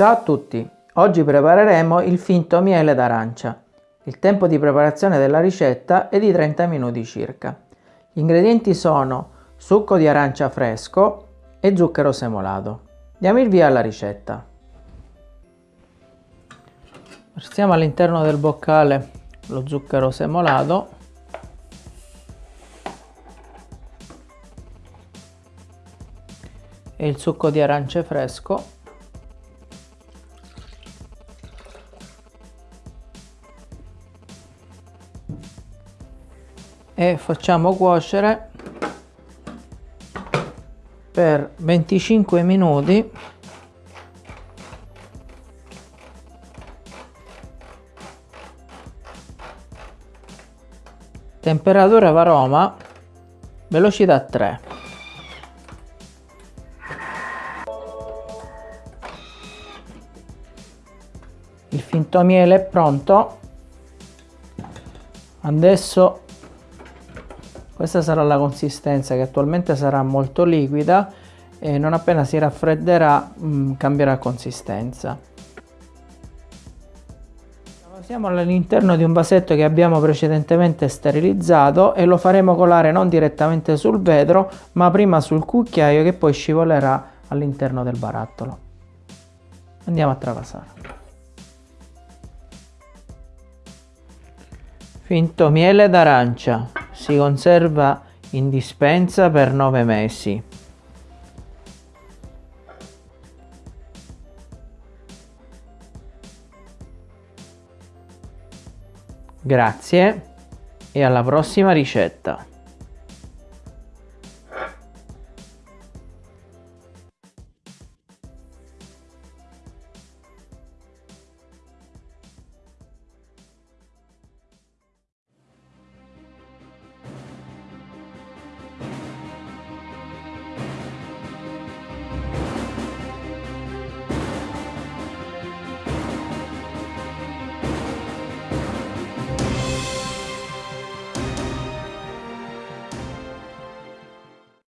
Ciao a tutti! Oggi prepareremo il finto miele d'arancia. Il tempo di preparazione della ricetta è di 30 minuti circa. Gli ingredienti sono succo di arancia fresco e zucchero semolato. Diamo il via alla ricetta. Versiamo all'interno del boccale lo zucchero semolato e il succo di arance fresco e facciamo cuocere per 25 minuti. Temperatura varoma velocità 3 il finto miele è pronto. Adesso questa sarà la consistenza che attualmente sarà molto liquida e non appena si raffredderà mh, mm, cambierà consistenza. Siamo all'interno di un vasetto che abbiamo precedentemente sterilizzato e lo faremo colare non direttamente sul vetro ma prima sul cucchiaio che poi scivolerà all'interno del barattolo. Andiamo a travasare. Finto miele d'arancia si conserva in dispensa per 9 mesi. Grazie e alla prossima ricetta.